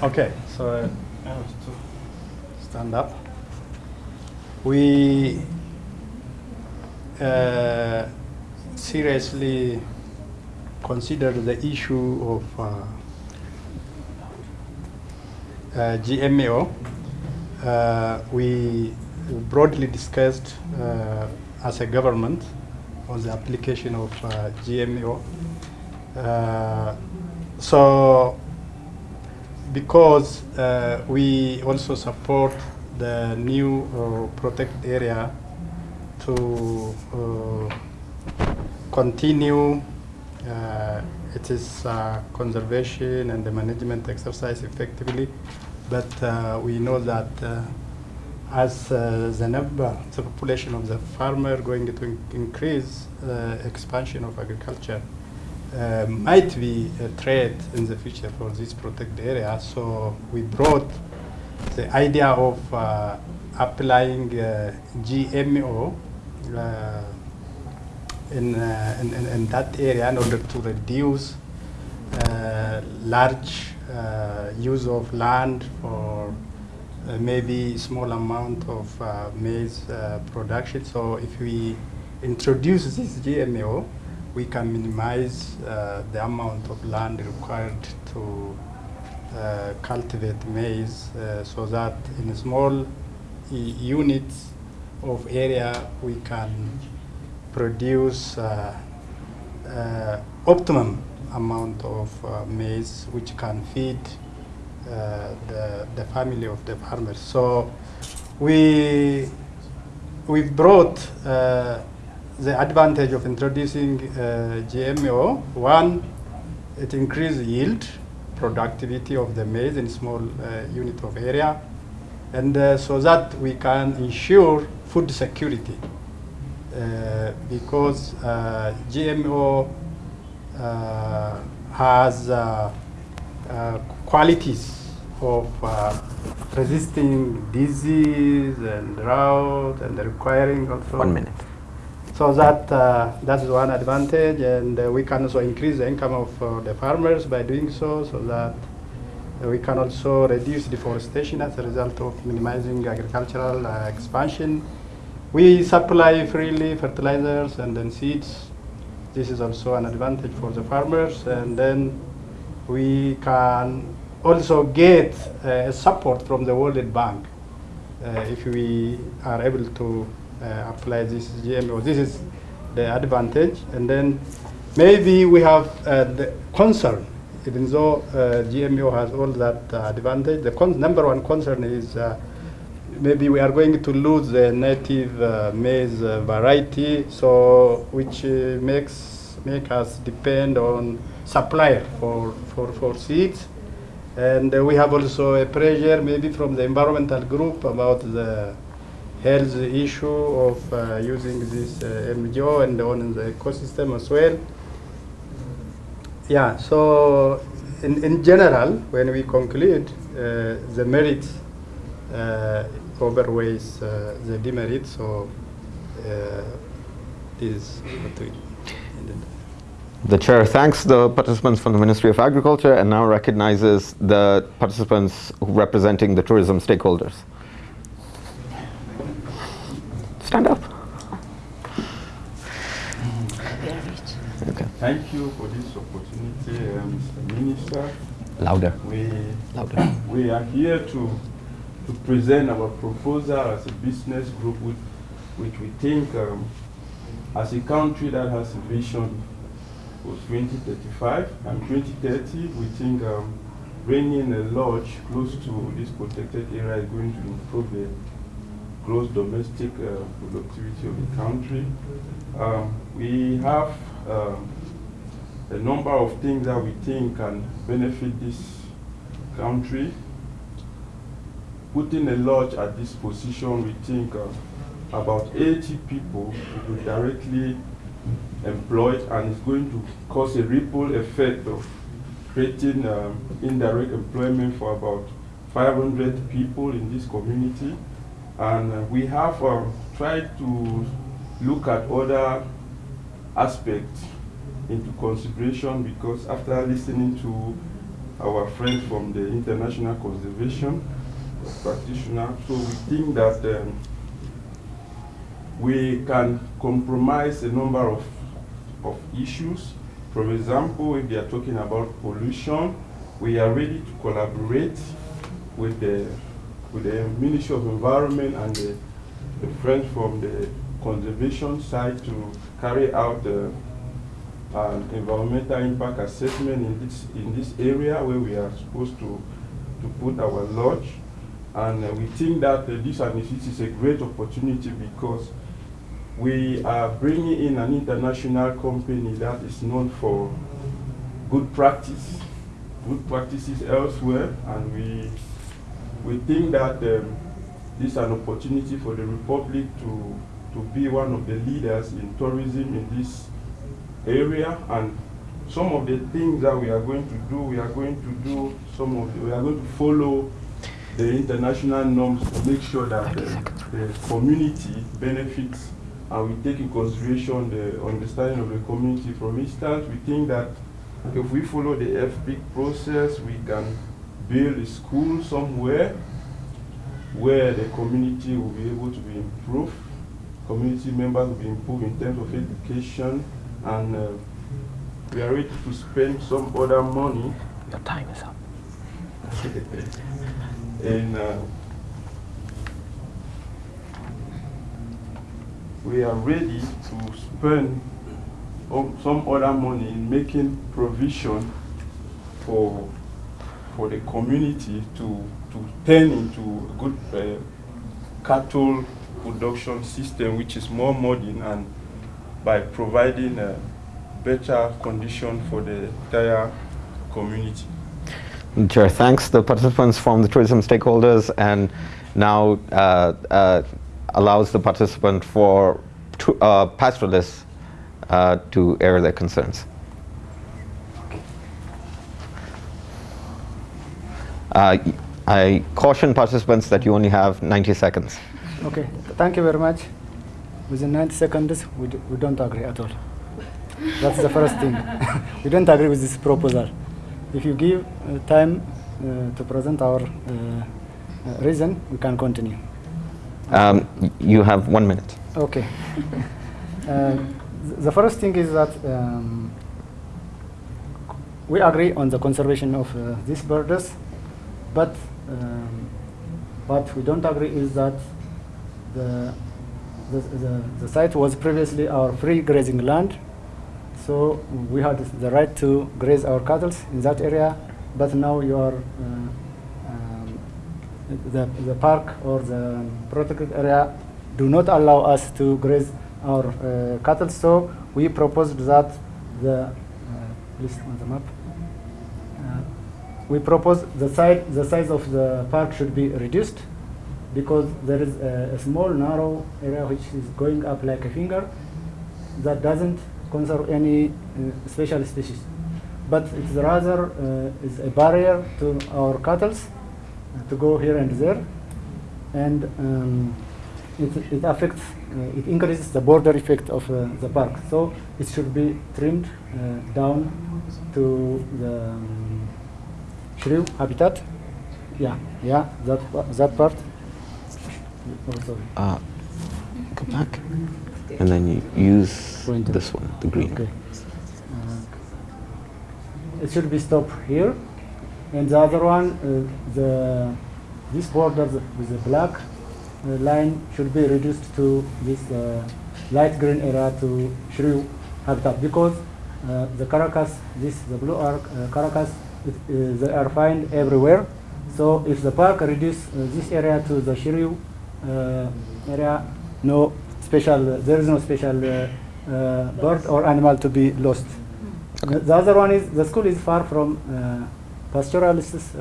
Okay, so uh, I have to stand up. We uh, seriously consider the issue of uh, uh, GMO. Uh, we broadly discussed uh, as a government on the application of GMO. Uh, so because uh, we also support the new uh, protected area to uh, continue uh, its uh, conservation and the management exercise effectively. But uh, we know that as the number, the population of the farmer going to in- increase, expansion of agriculture uh, might be a threat in the future for this protected area. So we brought the idea of uh, applying uh, GMO uh, in, uh, in, in, in that area in order to reduce large use of land for maybe small amount of maize production. So if we introduce this GMO, we can minimize uh, the amount of land required to uh, cultivate maize uh, so that in small units of area we can produce optimum amount of uh, maize which can feed uh, the, the family of the farmers. So we we've brought uh, the advantage of introducing uh, GMO. One, it increases yield, productivity of the maize in small uh, unit of area, and uh, so that we can ensure food security. Uh, because uh, GMO uh, has qualities of resisting disease and drought and requiring also One minute. So that uh, that's one advantage, and uh, we can also increase the income of uh, the farmers by doing so, so that we can also reduce deforestation as a result of minimizing agricultural uh, expansion. We supply freely fertilizers and then seeds. This is also an advantage for the farmers, and then we can also get uh, support from the World Bank uh, if we are able to uh, apply this GMO. This is the advantage, and then maybe we have uh, the concern, even though uh, GMO has all that uh, advantage. The number one concern is uh, maybe we are going to lose the native maize variety, so which makes make us depend on supplier for, for, for seeds. And uh, we have also a pressure maybe from the environmental group about the health issue of uh, using this uh, MGO and on the ecosystem as well. Yeah, so in, in general, when we conclude, uh, the merits uh, overweighs uh, the demerits, so uh, this. The chair thanks the participants from the Ministry of Agriculture and now recognizes the participants representing the tourism stakeholders. Stand up. Okay. Thank you for this opportunity, uh, Mr. Minister. Louder. We, Louder. we are here to, to present our proposal as a business group which, which we think um, as a country that has a vision for 2035 and 2030, we think um, bringing a lodge close to this protected area is going to improve the gross domestic uh, productivity of the country. Um, we have um, a number of things that we think can benefit this country. Putting a lodge at this position, we think uh, about 80 people will be directly employed and it's going to cause a ripple effect of creating um, indirect employment for about 500 people in this community. And uh, we have um, tried to look at other aspects into consideration because after listening to our friends from the International Conservation Practitioner. So we think that um, we can compromise a number of, of issues. For example, if they are talking about pollution, we are ready to collaborate with the, with the Ministry of Environment and the, the friends from the conservation side to carry out the an environmental impact assessment in this in this area where we are supposed to to put our lodge. And uh, we think that uh, this initiative is a great opportunity because we are bringing in an international company that is known for good practice good practices elsewhere. And we we think that um, this is an opportunity for the republic to to be one of the leaders in tourism in this area and some of the things that we are going to do, we are going to do some of the, we are going to follow the international norms to make sure that the, the community benefits and we take in consideration the understanding of the community. For instance, we think that if we follow the FPIC process, we can build a school somewhere where the community will be able to be improved, community members will be improved in terms of education, and uh, we are ready to spend some other money. Your time is up. and uh, we are ready to spend some other money in making provision for for the community to to turn into a good uh, cattle production system which is more modern and by providing a better condition for the entire community. Chair, thanks the participants from the tourism stakeholders and now uh, uh, allows the participant for uh, pastoralists uh, to air their concerns. Uh, I caution participants that you only have 90 seconds. Okay, thank you very much. Within 90 seconds, we, do, we don't agree at all. That's the first thing. we don't agree with this proposal. If you give uh, time uh, to present our uh, uh reason, we can continue. Um, you have one minute. Okay. Uh, the first thing is that um, we agree on the conservation of uh, these birds, but um, what we don't agree is that the the, the, the site was previously our free grazing land, so we had the right to graze our cattle in that area, but now you are uh, um, the, the park or the protected area do not allow us to graze our uh, cattle, so we proposed that the, uh, please on the map, we propose the size, the size of the park should be reduced because there is a, a, small narrow area which is going up like a finger that doesn't conserve any uh, special species. But it's rather uh, is a barrier to our cattle uh, to go here and there. And um, it, it affects uh, it increases the border effect of uh, the park. So it should be trimmed uh, down to the um, shrew habitat yeah yeah that that part uh, go back. And then you use Pointer. this one, the green. Okay. Uh, it should be stopped here. And the other one, uh, the this border with the black uh, line should be reduced to this uh, light green area to shrew habitat because uh, the caracals, this the blue arc caracals, they are found everywhere. So if the park reduce this area to the shrew uh, area, no special, there is no special uh, uh, bird or animal to be lost. Okay. The other one is the school is far from pastoralist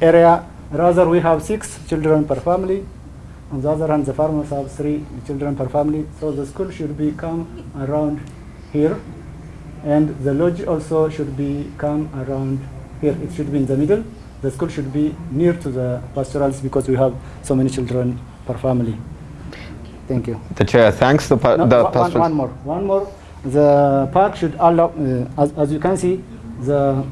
area. Rather, we have six children per family. On the other hand, the farmers have three children per family. So the school should be come around here. And the lodge also should be come around here. It should be in the middle the school should be near to the pastoralists because we have so many children per family. Thank you. The chair thanks the, no, the one, one, more. One more. The park should allow, uh, as, as you can see, the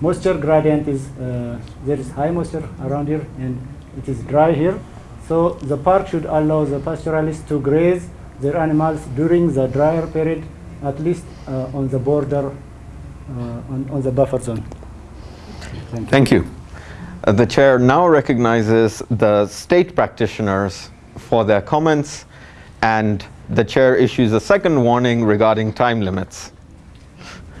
moisture gradient is, uh, there is high moisture around here and it is dry here. So the park should allow the pastoralists to graze their animals during the drier period, at least uh, on the border, uh, on, on the buffer zone. Thank you. Thank you. Uh, the chair now recognizes the state practitioners for their comments, and the chair issues a second warning regarding time limits.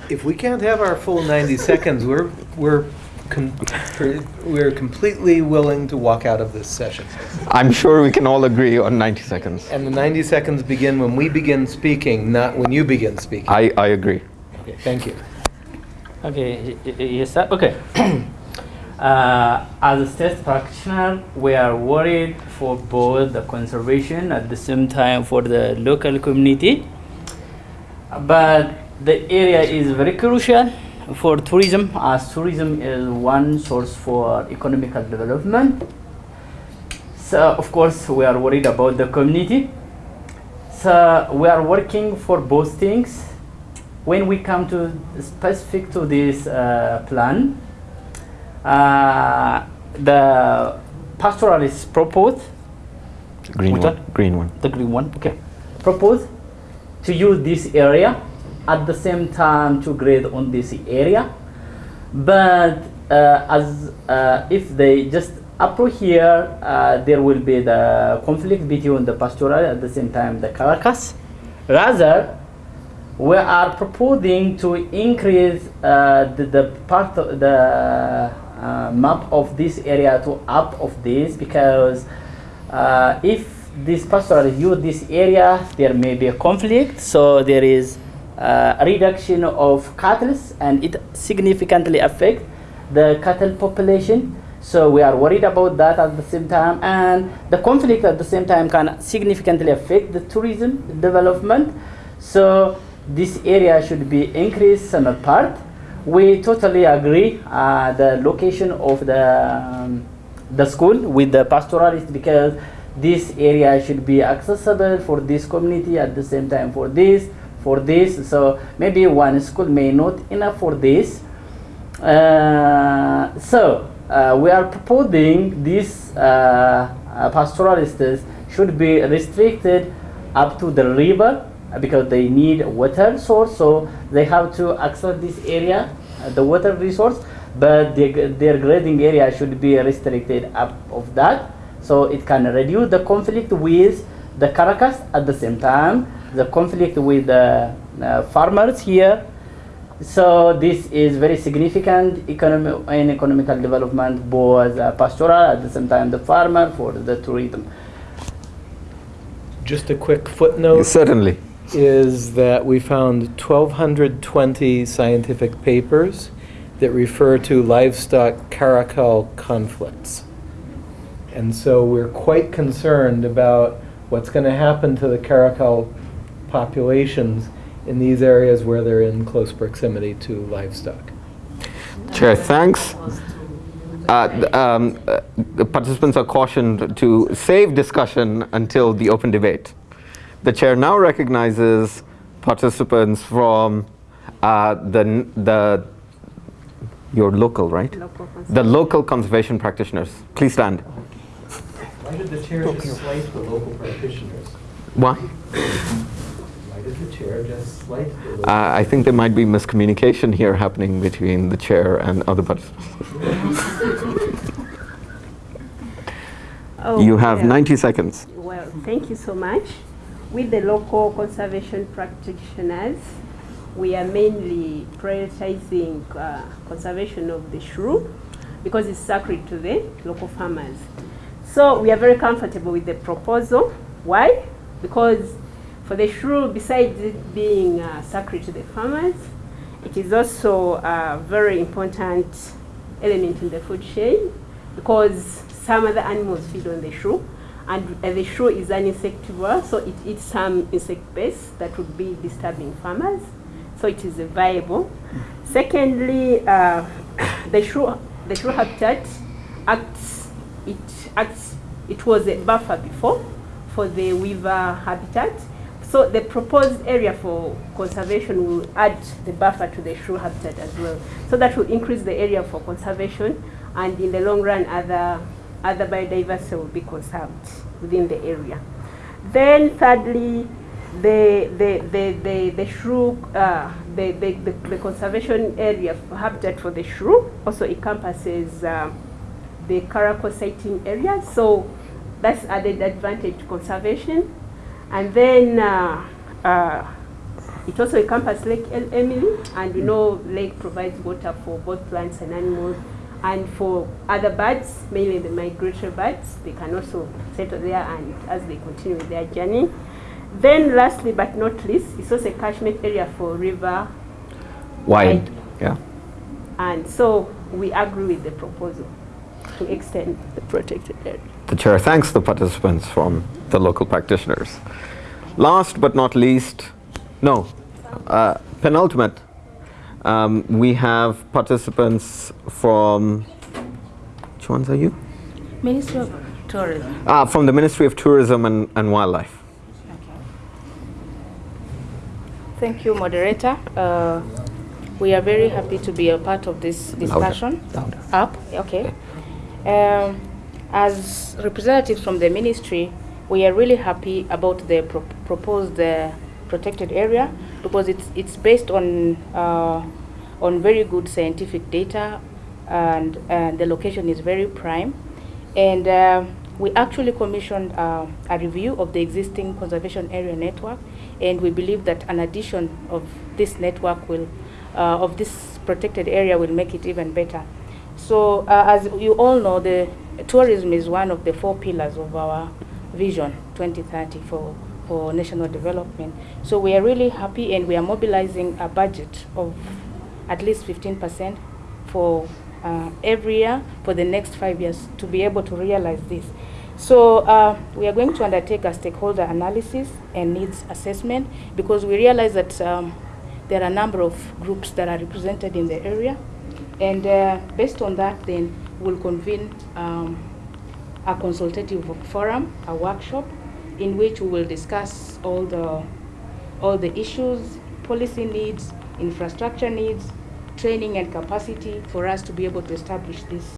If we can't have our full 90 seconds, we're, we're, com- we're completely willing to walk out of this session. I'm sure we can all agree on 90 seconds. And the 90 seconds begin when we begin speaking, not when you begin speaking. I, I agree. Okay, Thank you. Okay, y- y- yes, sir. Okay. uh, as a state practitioner, we are worried for both the conservation at the same time for the local community. But the area is very crucial for tourism, as tourism is one source for economical development. So, of course, we are worried about the community. So, we are working for both things when we come to specific to this uh, plan, uh, the pastoralist proposed, Green one. one? Green one. the green one, okay, proposed to use this area at the same time to grade on this area. But uh, as uh, if they just approach here, uh, there will be the conflict between the pastoral at the same time the carcass. Rather, we are proposing to increase uh, the, the part of the uh, map of this area to up of this because uh, if this pastoral use this area there may be a conflict so there is uh, reduction of cattle and it significantly affect the cattle population so we are worried about that at the same time and the conflict at the same time can significantly affect the tourism development so this area should be increased in some part. We totally agree uh, the location of the um, the school with the pastoralist because this area should be accessible for this community at the same time for this for this. So maybe one school may not enough for this. Uh, so uh, we are proposing this uh, uh, pastoralists should be restricted up to the river uh, because they need water source. So they have to access this area uh, the water resource but the, their grading area should be restricted up of that. So it can reduce the conflict with the caracals at the same time the conflict with the uh, farmers here so this is very significant economic and economical development both uh, pastoral at the same time the farmer for the tourism Just a quick footnote Certainly. is that we found 1,220 scientific papers that refer to livestock caracal conflicts. And so we're quite concerned about what's going to happen to the caracal populations in these areas where they're in close proximity to livestock. Chair, thanks. Uh, um, uh, the participants are cautioned to save discussion until the open debate. The chair now recognizes participants from uh, the, the, your local, right? Local The local conservation practitioners. Please stand. Why did the chair just slight the local practitioners? Why? Why did the chair just slight the local? Uh, I think there might be miscommunication here happening between the chair and other participants. Oh, You have yeah. 90 seconds. Well, thank you so much. With the local conservation practitioners, we are mainly prioritizing uh, conservation of the shrew because it's sacred to the local farmers. So we are very comfortable with the proposal. Why? Because for the shrew, besides it being uh, sacred to the farmers, it is also a very important element in the food chain because some other animals feed on the shrew and uh, the shrew is an insectivore so it eats some insect pests that would be disturbing farmers so it is viable. Secondly uh, the shrew the shrew habitat acts it acts it was a buffer before for the weaver habitat so the proposed area for conservation will add the buffer to the shrew habitat as well. So that will increase the area for conservation and in the long run other, other biodiversity will be conserved within the area. Then thirdly, the, the, the, the, the shrew, uh, the, the, the, the conservation area for habitat for the shrew also encompasses uh, the caracal sighting area. So that's added advantage to conservation. And then uh, uh, it also encompasses Lake El- Emily, and you know lake provides water for both plants and animals. And for other birds, mainly the migratory birds, they can also settle there and as they continue their journey. Then lastly but not least, it's also a catchment area for river Wide, yeah. and so we agree with the proposal to extend the protected area. The chair thanks the participants from the local practitioners. Last but not least, no, uh, penultimate, um, we have participants from, which ones are you? Ministry of Tourism. Ah, from the Ministry of Tourism and, and Wildlife. Thank you, moderator. Uh, we are very happy to be a part of this discussion. louder. Up, okay. Um, as representatives from the ministry, we are really happy about the pro- proposed uh, protected area because it's it's based on uh, on very good scientific data, and the location is very prime, and. Uh, we actually commissioned uh, a review of the existing conservation area network, and we believe that an addition of this network will, uh, of this protected area will make it even better. So, uh, as you all know, the tourism is one of the four pillars of our vision 2030 for, for national development. So, we are really happy and we are mobilizing a budget of at least 15% for uh, every year for the next five years to be able to realize this. So uh, we are going to undertake a stakeholder analysis and needs assessment because we realize that um, there are a number of groups that are represented in the area. And uh, based on that, then we'll convene um, a consultative forum, a workshop, in which we will discuss all the all the issues, policy needs, infrastructure needs, training and capacity for us to be able to establish this